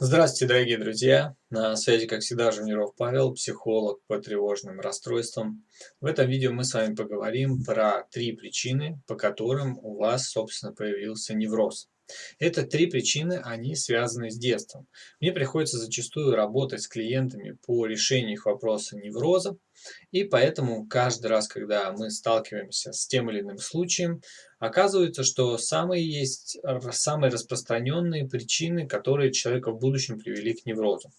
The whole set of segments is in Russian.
Здравствуйте, дорогие друзья! На связи, как всегда, Жуниров Павел, психолог по тревожным расстройствам. В этом видео мы с вами поговорим про три причины, по которым у вас, собственно, появился невроз. Это три причины, они связаны с детством. Мне приходится зачастую работать с клиентами по решению их вопроса невроза, и поэтому каждый раз, когда мы сталкиваемся с тем или иным случаем, оказывается, что самые есть самые распространенные причины, которые человека в будущем привели к неврозу.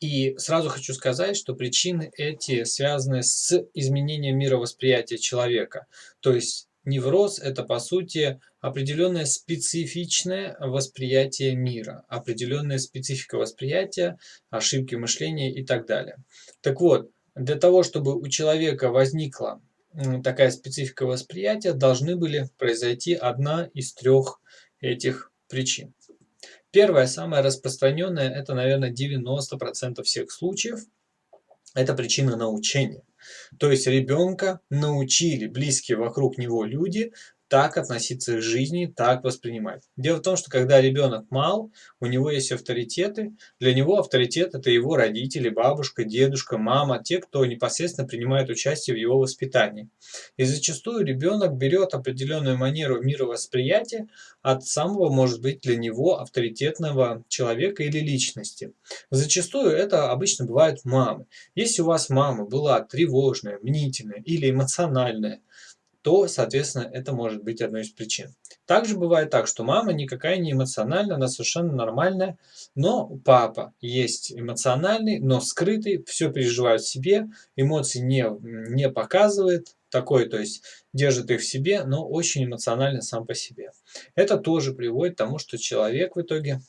И сразу хочу сказать, что причины эти связаны с изменением мировосприятия человека. То есть Невроз – это, по сути, определенное специфичное восприятие мира, определенная специфика восприятия, ошибки мышления и так далее. Так вот, для того, чтобы у человека возникла такая специфика восприятия, должны были произойти одна из трех этих причин. Первая, самая распространенная, это, наверное, 90% всех случаев, это причина научения. То есть ребенка научили близкие вокруг него люди так относиться к жизни, так воспринимать. Дело в том, что когда ребенок мал, у него есть авторитеты. Для него авторитет – это его родители, бабушка, дедушка, мама, те, кто непосредственно принимает участие в его воспитании. И зачастую ребенок берет определенную манеру мировосприятия от самого, может быть, для него авторитетного человека или личности. Зачастую это обычно бывают мамы. Если у вас мама была тревожная, мнительная или эмоциональная, то, соответственно, это может быть одной из причин. Также бывает так, что мама никакая не эмоциональная, она совершенно нормальная, но папа есть эмоциональный, но скрытый, все переживает в себе, эмоции не, не показывает, такой, то есть держит их в себе, но очень эмоционально сам по себе. Это тоже приводит к тому, что человек в итоге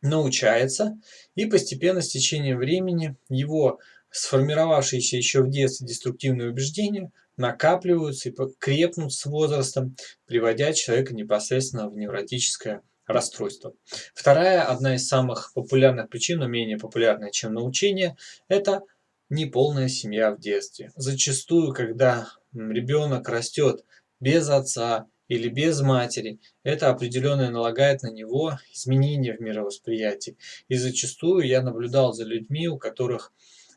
научается, и постепенно с течением времени его сформировавшиеся еще в детстве деструктивные убеждения накапливаются и крепнут с возрастом, приводя человека непосредственно в невротическое расстройство. Вторая, одна из самых популярных причин, но менее популярная, чем научение, это неполная семья в детстве. Зачастую, когда ребенок растет без отца или без матери, это определенно налагает на него изменения в мировосприятии. И зачастую я наблюдал за людьми, у которых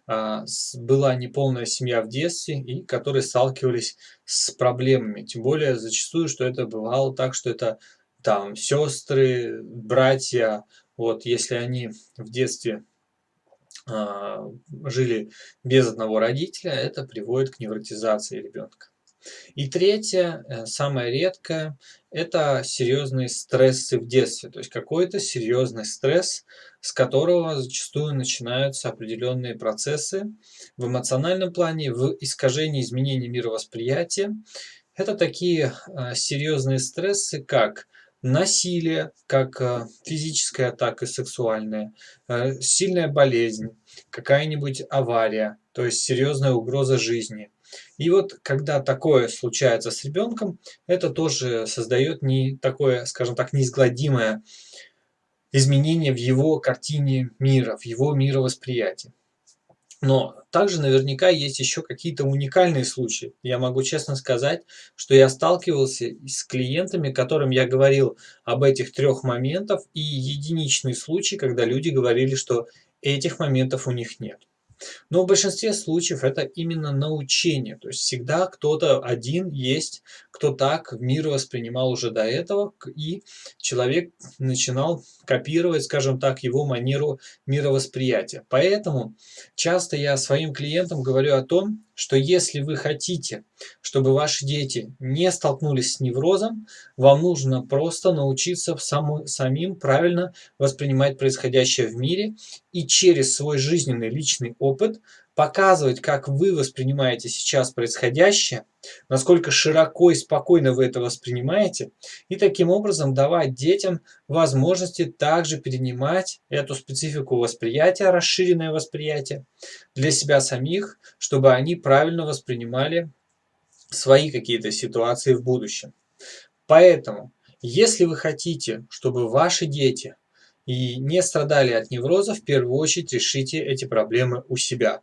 была неполная семья в детстве и которые сталкивались с проблемами. Тем более зачастую, что это бывало так, что это там сестры, братья, вот если они в детстве а, жили без одного родителя, это приводит к невротизации ребенка. И третье, э, самое редкое, это серьезные стрессы в детстве. То есть какой-то серьезный стресс, с которого зачастую начинаются определенные процессы в эмоциональном плане, в искажении изменений мировосприятия. Это такие э, серьезные стрессы, как насилие, как э, физическая, так и сексуальная, сильная болезнь, какая-нибудь авария, то есть серьезная угроза жизни, и вот когда такое случается с ребенком, это тоже создает не такое, скажем так, неизгладимое изменение в его картине мира, в его мировосприятии. Но также наверняка есть еще какие-то уникальные случаи. Я могу честно сказать, что я сталкивался с клиентами, которым я говорил об этих трех моментах, и единичный случай, когда люди говорили, что этих моментов у них нет. Но в большинстве случаев это именно научение. То есть всегда кто-то один есть, кто так мир воспринимал уже до этого, и человек начинал копировать, скажем так, его манеру мировосприятия. Поэтому часто я своим клиентам говорю о том, что если вы хотите, чтобы ваши дети не столкнулись с неврозом, вам нужно просто научиться саму, самим правильно воспринимать происходящее в мире и через свой жизненный личный опыт показывать, как вы воспринимаете сейчас происходящее, насколько широко и спокойно вы это воспринимаете, и таким образом давать детям возможности также перенимать эту специфику восприятия, расширенное восприятие для себя самих, чтобы они правильно воспринимали свои какие-то ситуации в будущем. Поэтому, если вы хотите, чтобы ваши дети и не страдали от невроза, в первую очередь решите эти проблемы у себя.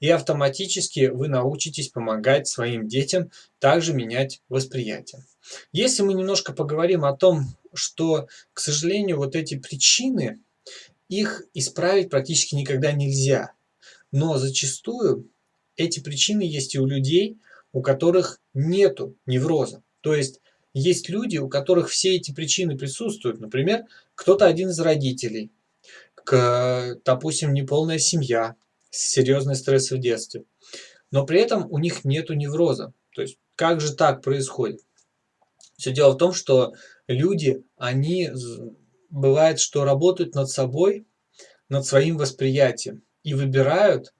И автоматически вы научитесь помогать своим детям также менять восприятие. Если мы немножко поговорим о том, что, к сожалению, вот эти причины их исправить практически никогда нельзя. Но зачастую эти причины есть и у людей, у которых нету невроза. То есть есть люди, у которых все эти причины присутствуют. Например, кто-то один из родителей, к, допустим, неполная семья, серьезный стресс в детстве. Но при этом у них нету невроза. То есть как же так происходит? Все дело в том, что люди, они бывает, что работают над собой, над своим восприятием и выбирают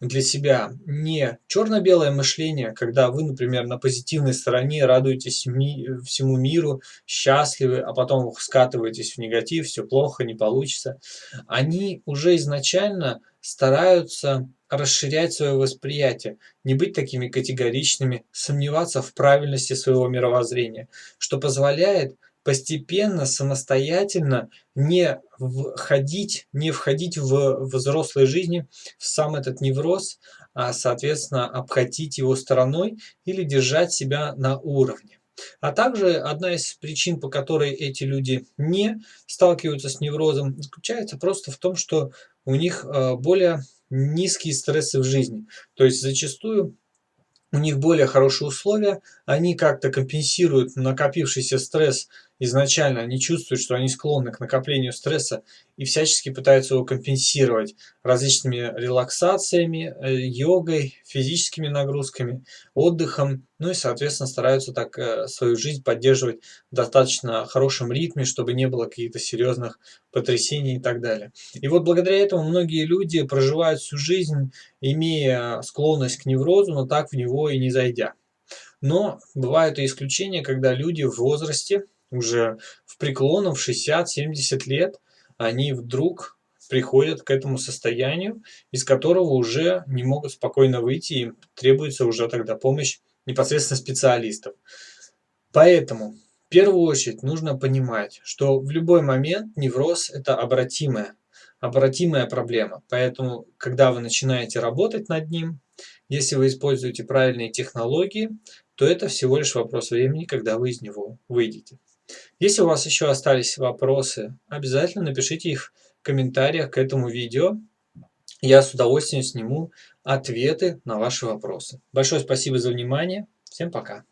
для себя не черно-белое мышление, когда вы, например, на позитивной стороне радуетесь ми всему миру, счастливы, а потом скатываетесь в негатив, все плохо, не получится. Они уже изначально стараются расширять свое восприятие, не быть такими категоричными, сомневаться в правильности своего мировоззрения, что позволяет постепенно, самостоятельно не входить, не входить в взрослой жизни в сам этот невроз, а, соответственно, обходить его стороной или держать себя на уровне. А также одна из причин, по которой эти люди не сталкиваются с неврозом, заключается просто в том, что у них а, более низкие стрессы в жизни. То есть зачастую у них более хорошие условия, они как-то компенсируют накопившийся стресс изначально, они чувствуют, что они склонны к накоплению стресса и всячески пытаются его компенсировать различными релаксациями, э, йогой, физическими нагрузками, отдыхом, ну и, соответственно, стараются так э, свою жизнь поддерживать в достаточно хорошем ритме, чтобы не было каких-то серьезных потрясений и так далее. И вот благодаря этому многие люди проживают всю жизнь, имея склонность к неврозу, но так в него и не зайдя. Но бывают и исключения, когда люди в возрасте, уже в преклонном, в 60-70 лет, они вдруг приходят к этому состоянию, из которого уже не могут спокойно выйти, им требуется уже тогда помощь непосредственно специалистов. Поэтому в первую очередь нужно понимать, что в любой момент невроз – это обратимая, обратимая проблема. Поэтому, когда вы начинаете работать над ним, если вы используете правильные технологии, то это всего лишь вопрос времени, когда вы из него выйдете. Если у вас еще остались вопросы, обязательно напишите их в комментариях к этому видео. Я с удовольствием сниму ответы на ваши вопросы. Большое спасибо за внимание. Всем пока.